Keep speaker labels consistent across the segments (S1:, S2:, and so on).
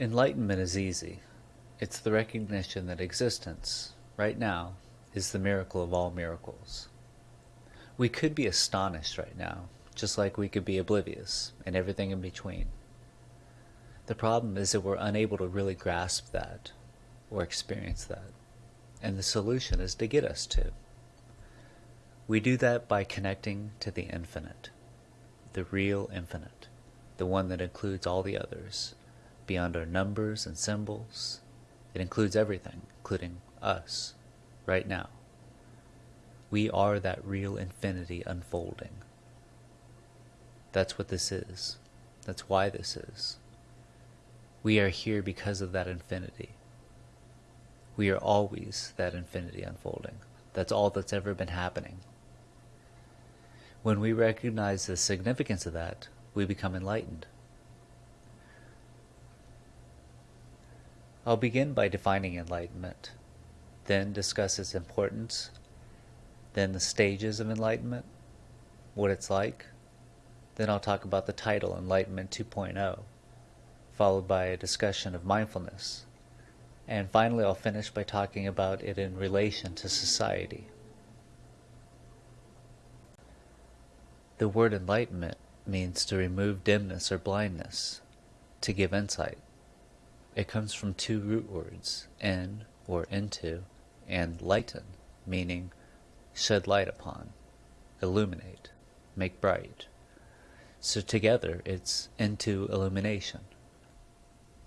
S1: Enlightenment is easy. It's the recognition that existence, right now, is the miracle of all miracles. We could be astonished right now, just like we could be oblivious, and everything in between. The problem is that we're unable to really grasp that, or experience that, and the solution is to get us to. We do that by connecting to the infinite, the real infinite, the one that includes all the others, beyond our numbers and symbols. It includes everything, including us, right now. We are that real infinity unfolding. That's what this is. That's why this is. We are here because of that infinity. We are always that infinity unfolding. That's all that's ever been happening. When we recognize the significance of that, we become enlightened. I'll begin by defining enlightenment, then discuss its importance, then the stages of enlightenment, what it's like, then I'll talk about the title Enlightenment 2.0, followed by a discussion of mindfulness, and finally I'll finish by talking about it in relation to society. The word enlightenment means to remove dimness or blindness, to give insight. It comes from two root words, in or into, and lighten, meaning shed light upon, illuminate, make bright. So together it's into illumination.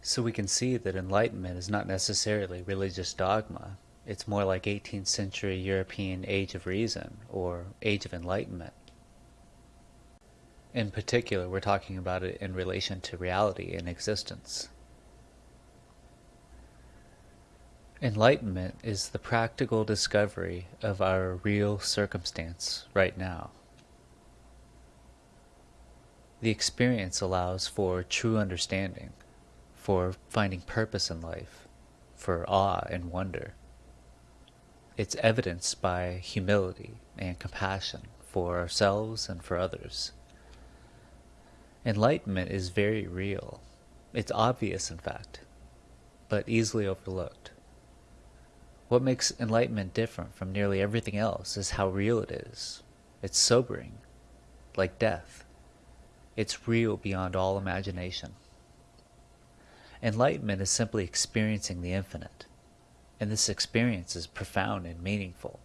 S1: So we can see that enlightenment is not necessarily religious dogma. It's more like 18th century European age of reason or age of enlightenment. In particular, we're talking about it in relation to reality and existence. Enlightenment is the practical discovery of our real circumstance right now. The experience allows for true understanding, for finding purpose in life, for awe and wonder. It's evidenced by humility and compassion for ourselves and for others. Enlightenment is very real. It's obvious, in fact, but easily overlooked. What makes enlightenment different from nearly everything else is how real it is. It's sobering, like death. It's real beyond all imagination. Enlightenment is simply experiencing the infinite, and this experience is profound and meaningful.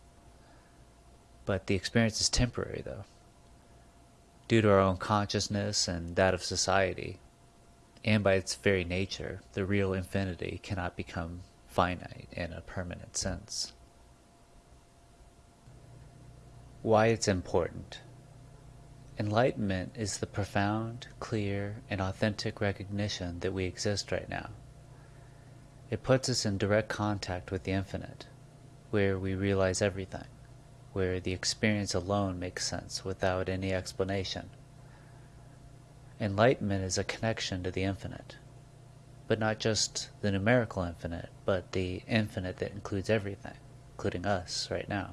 S1: But the experience is temporary, though. Due to our own consciousness and that of society, and by its very nature, the real infinity cannot become finite in a permanent sense. Why it's important. Enlightenment is the profound, clear, and authentic recognition that we exist right now. It puts us in direct contact with the infinite, where we realize everything, where the experience alone makes sense without any explanation. Enlightenment is a connection to the infinite, but not just the numerical infinite, but the infinite that includes everything, including us right now.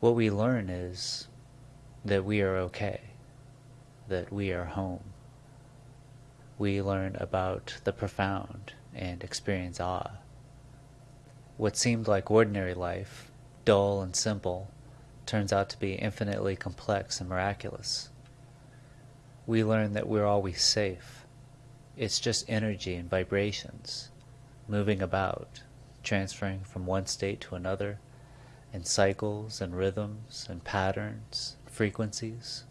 S1: What we learn is that we are okay, that we are home. We learn about the profound and experience awe. What seemed like ordinary life, dull and simple, turns out to be infinitely complex and miraculous. We learn that we're always safe, it's just energy and vibrations moving about, transferring from one state to another in cycles and rhythms and patterns, frequencies.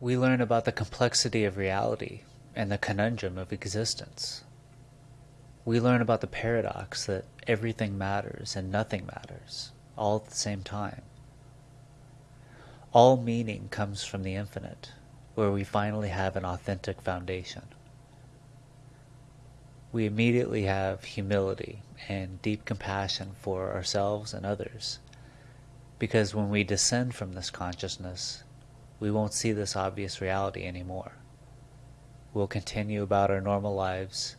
S1: We learn about the complexity of reality and the conundrum of existence. We learn about the paradox that everything matters and nothing matters, all at the same time. All meaning comes from the infinite, where we finally have an authentic foundation. We immediately have humility and deep compassion for ourselves and others, because when we descend from this consciousness, we won't see this obvious reality anymore. We'll continue about our normal lives,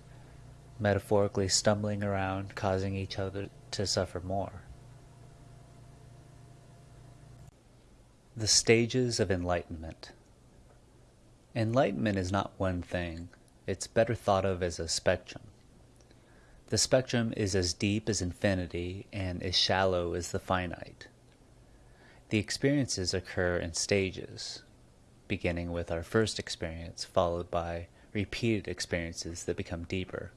S1: metaphorically stumbling around, causing each other to suffer more. The stages of enlightenment. Enlightenment is not one thing, it's better thought of as a spectrum. The spectrum is as deep as infinity and as shallow as the finite. The experiences occur in stages, beginning with our first experience, followed by repeated experiences that become deeper.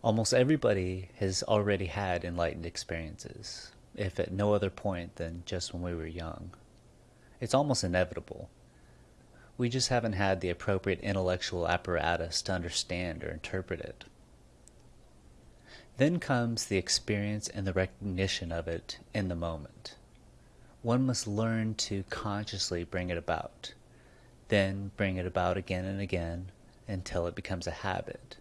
S1: Almost everybody has already had enlightened experiences, if at no other point than just when we were young. It's almost inevitable. We just haven't had the appropriate intellectual apparatus to understand or interpret it. Then comes the experience and the recognition of it in the moment. One must learn to consciously bring it about, then bring it about again and again until it becomes a habit.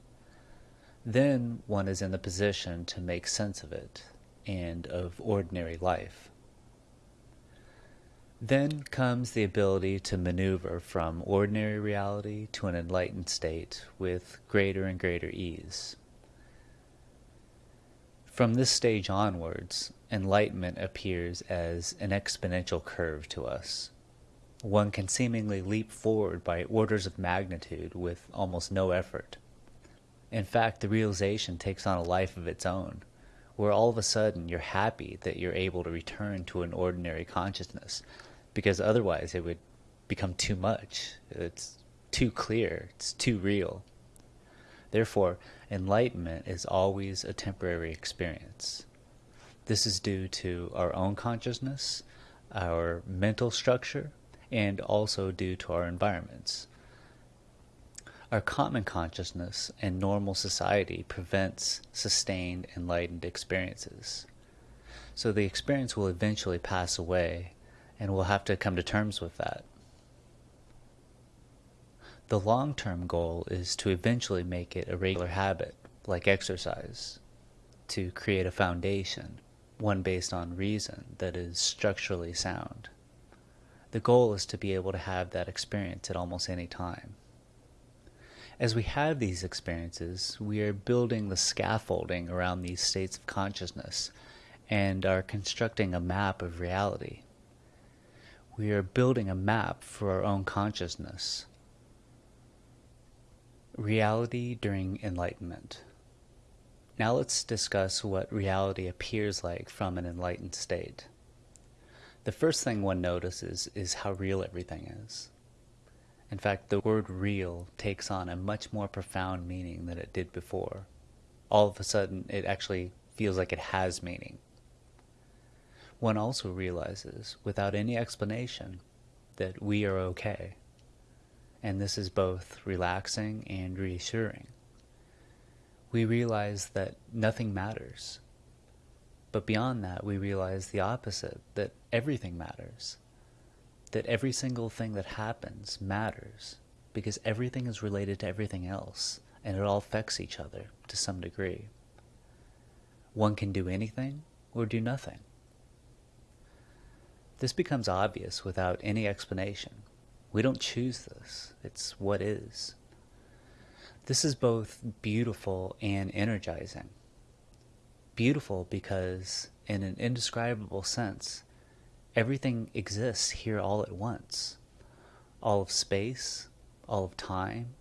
S1: Then one is in the position to make sense of it and of ordinary life. Then comes the ability to maneuver from ordinary reality to an enlightened state with greater and greater ease. From this stage onwards, enlightenment appears as an exponential curve to us. One can seemingly leap forward by orders of magnitude with almost no effort. In fact, the realization takes on a life of its own, where all of a sudden you're happy that you're able to return to an ordinary consciousness, because otherwise it would become too much. It's too clear, it's too real. Therefore, enlightenment is always a temporary experience. This is due to our own consciousness, our mental structure, and also due to our environments. Our common consciousness and normal society prevents sustained enlightened experiences. So the experience will eventually pass away, and we'll have to come to terms with that. The long term goal is to eventually make it a regular habit, like exercise, to create a foundation, one based on reason that is structurally sound. The goal is to be able to have that experience at almost any time. As we have these experiences, we are building the scaffolding around these states of consciousness and are constructing a map of reality. We are building a map for our own consciousness, Reality during enlightenment. Now let's discuss what reality appears like from an enlightened state. The first thing one notices is how real everything is. In fact, the word real takes on a much more profound meaning than it did before. All of a sudden, it actually feels like it has meaning. One also realizes, without any explanation, that we are okay and this is both relaxing and reassuring. We realize that nothing matters. But beyond that, we realize the opposite that everything matters. That every single thing that happens matters because everything is related to everything else and it all affects each other to some degree. One can do anything or do nothing. This becomes obvious without any explanation. We don't choose this, it's what is. This is both beautiful and energizing. Beautiful because, in an indescribable sense, everything exists here all at once. All of space, all of time,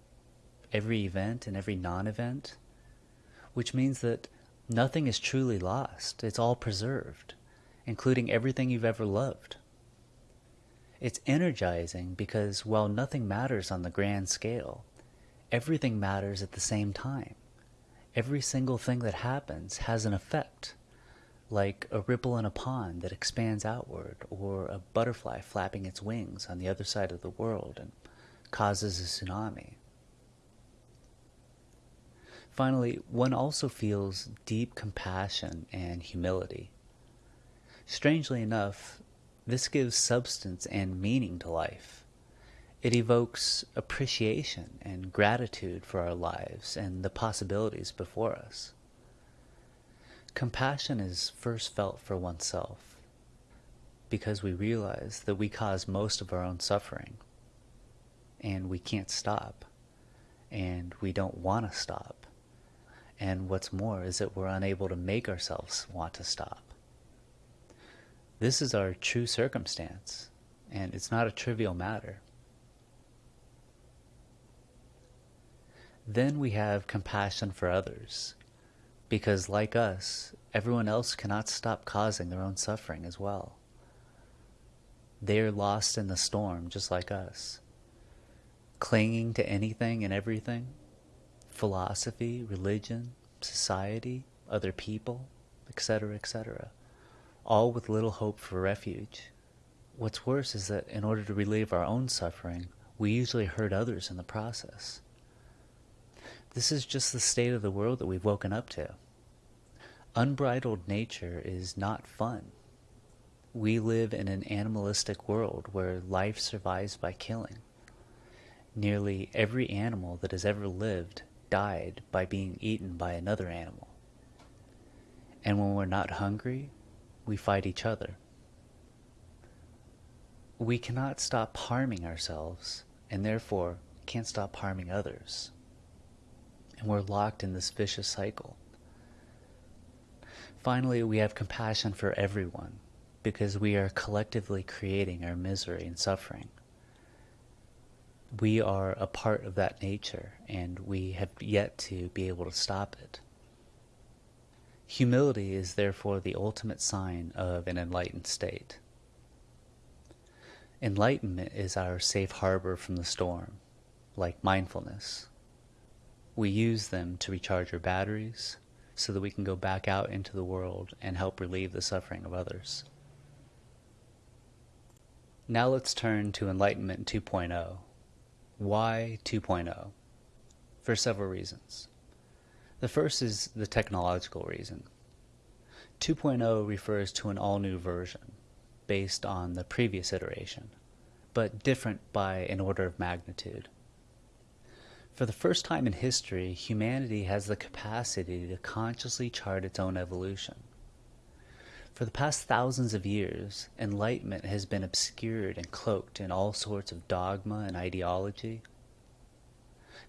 S1: every event and every non event, which means that nothing is truly lost. It's all preserved, including everything you've ever loved. It's energizing because while nothing matters on the grand scale, everything matters at the same time. Every single thing that happens has an effect, like a ripple in a pond that expands outward, or a butterfly flapping its wings on the other side of the world and causes a tsunami. Finally, one also feels deep compassion and humility. Strangely enough, this gives substance and meaning to life. It evokes appreciation and gratitude for our lives and the possibilities before us. Compassion is first felt for oneself because we realize that we cause most of our own suffering and we can't stop and we don't want to stop. And what's more is that we're unable to make ourselves want to stop. This is our true circumstance, and it's not a trivial matter. Then we have compassion for others, because like us, everyone else cannot stop causing their own suffering as well. They are lost in the storm just like us, clinging to anything and everything philosophy, religion, society, other people, etc., etc., all with little hope for refuge. What's worse is that in order to relieve our own suffering, we usually hurt others in the process. This is just the state of the world that we've woken up to. Unbridled nature is not fun. We live in an animalistic world where life survives by killing. Nearly every animal that has ever lived died by being eaten by another animal. And when we're not hungry, we fight each other. We cannot stop harming ourselves, and therefore can't stop harming others. And we're locked in this vicious cycle. Finally, we have compassion for everyone because we are collectively creating our misery and suffering we are a part of that nature and we have yet to be able to stop it. Humility is therefore the ultimate sign of an enlightened state. Enlightenment is our safe harbor from the storm, like mindfulness. We use them to recharge our batteries so that we can go back out into the world and help relieve the suffering of others. Now let's turn to Enlightenment 2.0 why 2.0? For several reasons. The first is the technological reason. 2.0 refers to an all-new version, based on the previous iteration, but different by an order of magnitude. For the first time in history, humanity has the capacity to consciously chart its own evolution. For the past thousands of years, enlightenment has been obscured and cloaked in all sorts of dogma and ideology.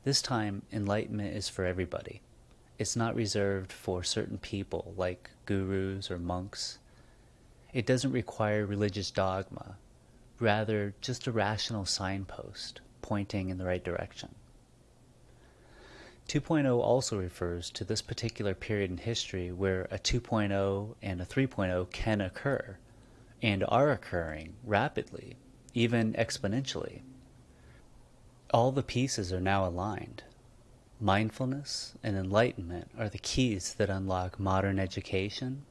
S1: This time, enlightenment is for everybody. It's not reserved for certain people like gurus or monks. It doesn't require religious dogma, rather just a rational signpost pointing in the right direction. 2.0 also refers to this particular period in history where a 2.0 and a 3.0 can occur and are occurring rapidly, even exponentially. All the pieces are now aligned. Mindfulness and enlightenment are the keys that unlock modern education,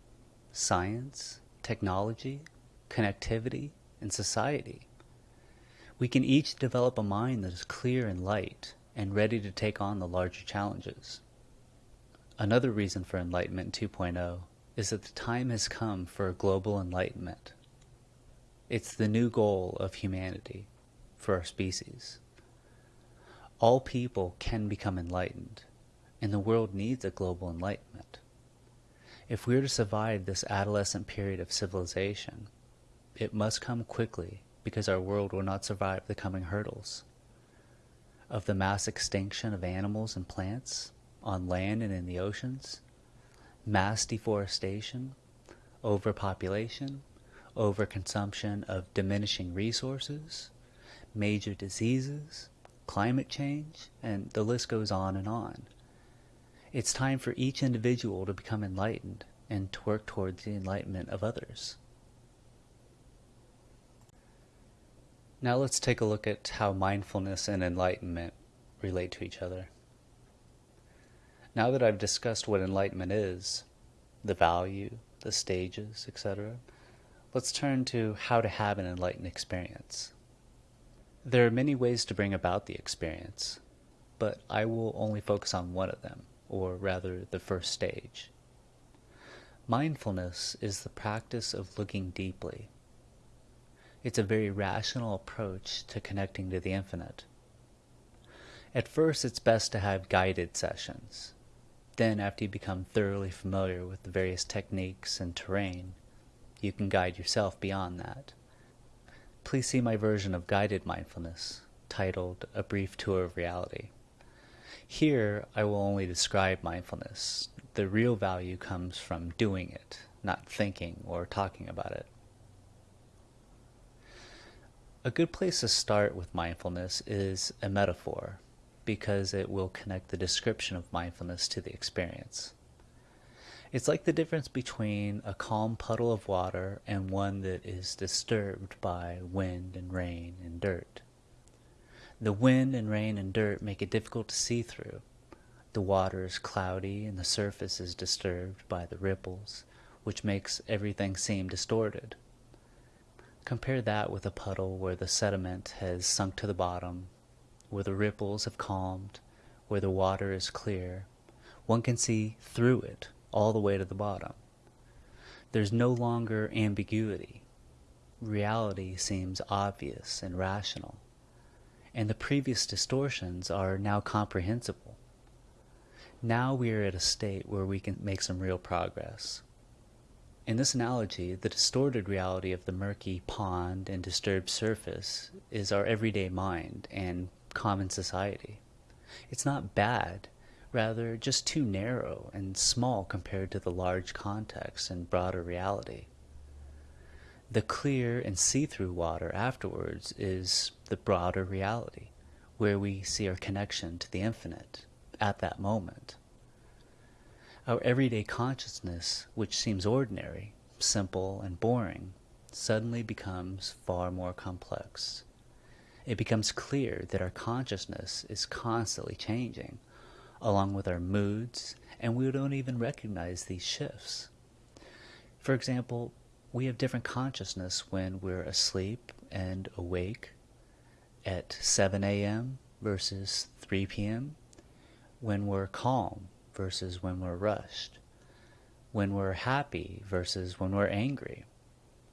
S1: science, technology, connectivity, and society. We can each develop a mind that is clear and light and ready to take on the larger challenges. Another reason for Enlightenment 2.0 is that the time has come for a global enlightenment. It's the new goal of humanity for our species. All people can become enlightened, and the world needs a global enlightenment. If we are to survive this adolescent period of civilization, it must come quickly because our world will not survive the coming hurdles of the mass extinction of animals and plants on land and in the oceans, mass deforestation, overpopulation, overconsumption of diminishing resources, major diseases, climate change, and the list goes on and on. It's time for each individual to become enlightened and to work towards the enlightenment of others. Now let's take a look at how mindfulness and enlightenment relate to each other. Now that I've discussed what enlightenment is, the value, the stages, etc., let's turn to how to have an enlightened experience. There are many ways to bring about the experience, but I will only focus on one of them, or rather the first stage. Mindfulness is the practice of looking deeply it's a very rational approach to connecting to the infinite. At first, it's best to have guided sessions. Then, after you become thoroughly familiar with the various techniques and terrain, you can guide yourself beyond that. Please see my version of guided mindfulness, titled A Brief Tour of Reality. Here, I will only describe mindfulness. The real value comes from doing it, not thinking or talking about it. A good place to start with mindfulness is a metaphor. because it will connect the description of mindfulness to the experience. It's like the difference between a calm puddle of water and one that is disturbed by wind and rain and dirt. The wind and rain and dirt make it difficult to see through. The water is cloudy and the surface is disturbed by the ripples, which makes everything seem distorted. Compare that with a puddle where the sediment has sunk to the bottom, where the ripples have calmed, where the water is clear. One can see through it all the way to the bottom. There's no longer ambiguity. Reality seems obvious and rational, and the previous distortions are now comprehensible. Now we are at a state where we can make some real progress. In this analogy, the distorted reality of the murky pond and disturbed surface is our everyday mind and common society. It's not bad, rather just too narrow and small compared to the large context and broader reality. The clear and see-through water afterwards is the broader reality, where we see our connection to the infinite at that moment. Our everyday consciousness, which seems ordinary, simple, and boring, suddenly becomes far more complex. It becomes clear that our consciousness is constantly changing, along with our moods, and we don't even recognize these shifts. For example, we have different consciousness when we're asleep and awake at 7 a.m. versus 3 p.m., when we're calm versus when we're rushed, when we're happy versus when we're angry,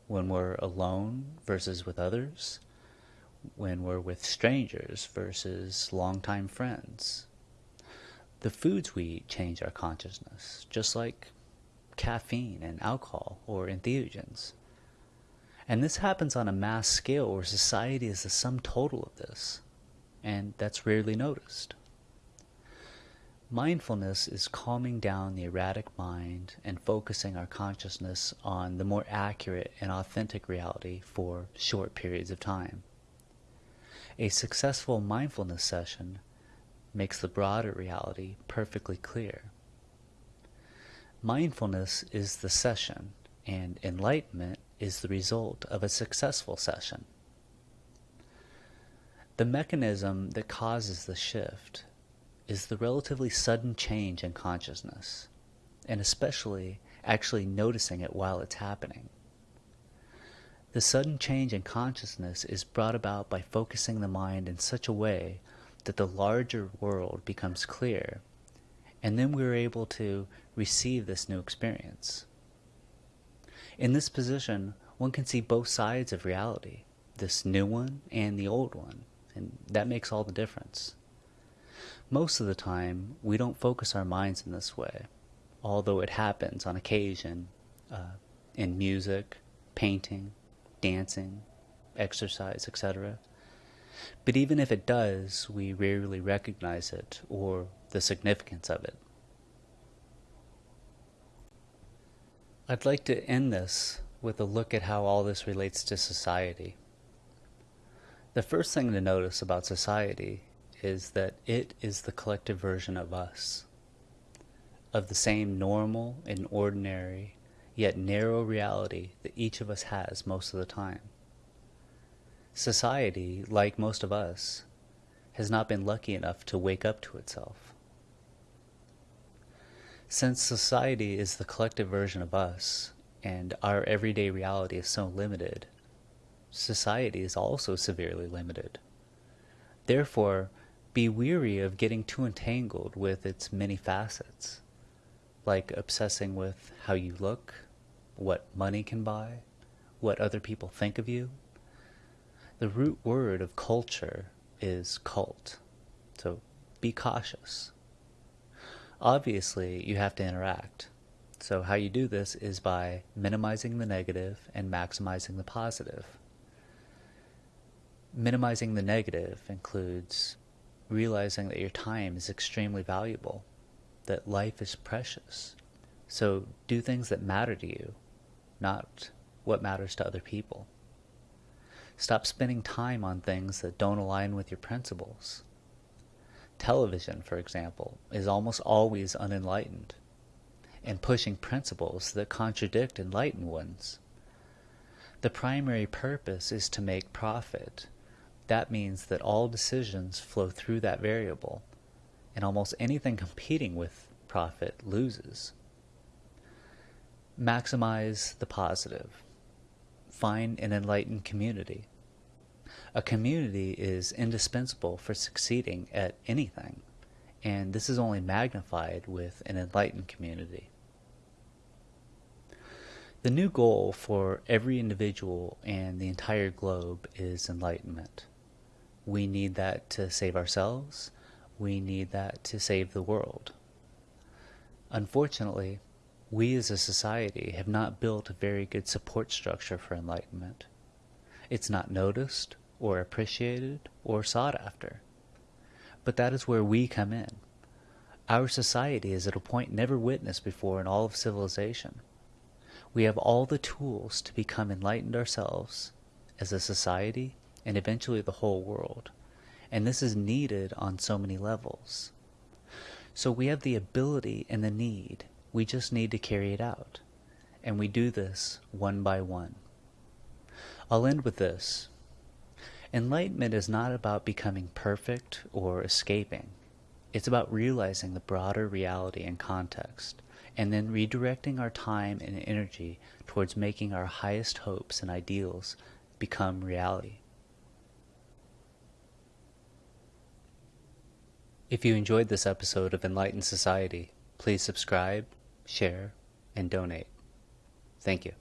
S1: when we're alone versus with others, when we're with strangers versus longtime friends. The foods we eat change our consciousness, just like caffeine and alcohol or entheogens. And this happens on a mass scale where society is the sum total of this, and that's rarely noticed. Mindfulness is calming down the erratic mind and focusing our consciousness on the more accurate and authentic reality for short periods of time. A successful mindfulness session makes the broader reality perfectly clear. Mindfulness is the session, and enlightenment is the result of a successful session. The mechanism that causes the shift is the relatively sudden change in consciousness, and especially actually noticing it while it's happening. The sudden change in consciousness is brought about by focusing the mind in such a way that the larger world becomes clear, and then we're able to receive this new experience. In this position, one can see both sides of reality, this new one and the old one, and that makes all the difference. Most of the time, we don't focus our minds in this way, although it happens on occasion uh, in music, painting, dancing, exercise, etc. But even if it does, we rarely recognize it or the significance of it. I'd like to end this with a look at how all this relates to society. The first thing to notice about society is that it is the collective version of us, of the same normal and ordinary, yet narrow reality that each of us has most of the time. Society, like most of us, has not been lucky enough to wake up to itself. Since society is the collective version of us, and our everyday reality is so limited, society is also severely limited. Therefore, be weary of getting too entangled with its many facets, like obsessing with how you look, what money can buy, what other people think of you. The root word of culture is cult, so be cautious. Obviously, you have to interact. So how you do this is by minimizing the negative and maximizing the positive. Minimizing the negative includes realizing that your time is extremely valuable, that life is precious. So do things that matter to you, not what matters to other people. Stop spending time on things that don't align with your principles. television, for example, is almost always unenlightened and pushing principles that contradict enlightened ones. The primary purpose is to make profit. That means that all decisions flow through that variable, and almost anything competing with profit loses. Maximize the positive. Find an enlightened community. A community is indispensable for succeeding at anything, and this is only magnified with an enlightened community. The new goal for every individual and the entire globe is enlightenment. We need that to save ourselves. We need that to save the world. Unfortunately, we as a society have not built a very good support structure for enlightenment. It's not noticed or appreciated or sought after. But that is where we come in. Our society is at a point never witnessed before in all of civilization. We have all the tools to become enlightened ourselves as a society and eventually the whole world. And this is needed on so many levels. So we have the ability and the need. We just need to carry it out. And we do this one by one. I'll end with this. Enlightenment is not about becoming perfect or escaping. It's about realizing the broader reality and context and then redirecting our time and energy towards making our highest hopes and ideals become reality. If you enjoyed this episode of Enlightened Society, please subscribe, share, and donate. Thank you.